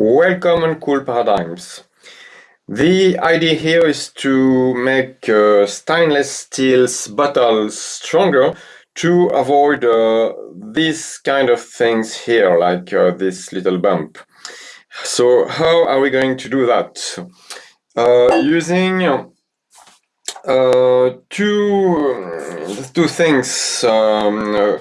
Welcome on Cool Paradigms. The idea here is to make uh, stainless steel bottles stronger to avoid uh, these kind of things here, like uh, this little bump. So how are we going to do that? Uh, using uh, two, two things, um,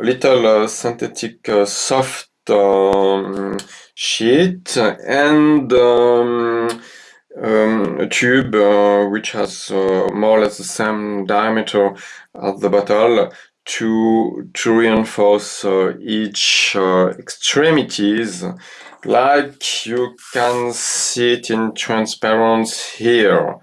little uh, synthetic soft um, sheet and um, um, a tube uh, which has uh, more or less the same diameter as the bottle to to reinforce uh, each uh, extremities. Like you can see it in transparent here.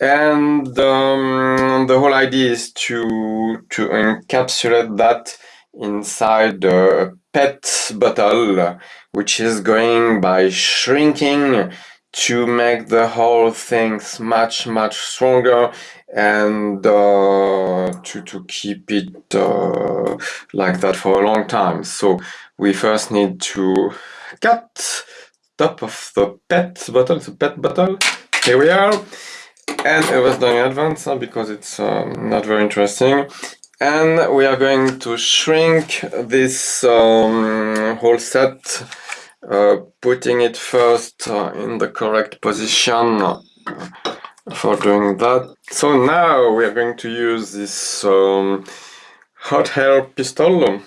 And um, the whole idea is to to encapsulate that inside a PET bottle which is going by shrinking to make the whole things much much stronger and uh, to, to keep it uh, like that for a long time. So we first need to cut top of the pet bottle the pet bottle. Here we are. And it was done in advance because it's um, not very interesting and we are going to shrink this um, whole set uh, putting it first uh, in the correct position for doing that. So now we are going to use this um, hot air pistol.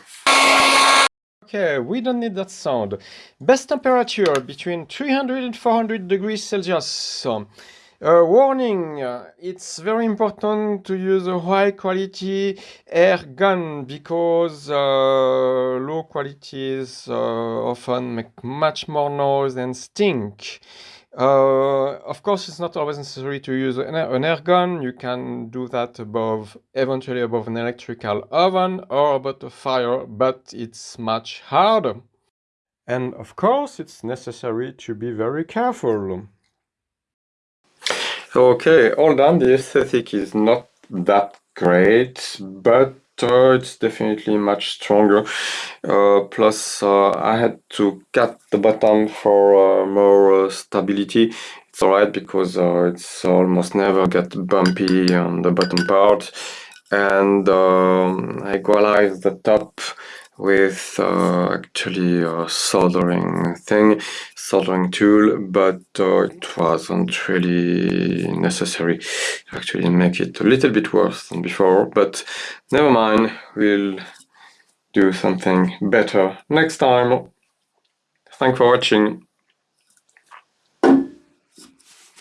Okay, we don't need that sound. Best temperature between 300 and 400 degrees Celsius. Uh, warning, uh, it's very important to use a high quality air gun because uh, low qualities uh, often make much more noise and stink. Uh, of course, it's not always necessary to use an, an air gun. You can do that above, eventually above an electrical oven or above a fire, but it's much harder. And of course, it's necessary to be very careful. Okay, all done. The aesthetic is not that great, but uh, it's definitely much stronger. Uh, plus, uh, I had to cut the bottom for uh, more uh, stability. It's alright because uh, it's almost never get bumpy on the bottom part. And um, I equalize the top with uh, actually a soldering thing, soldering tool, but uh, it wasn't really necessary to actually make it a little bit worse than before, but never mind, we'll do something better next time. Thanks for watching.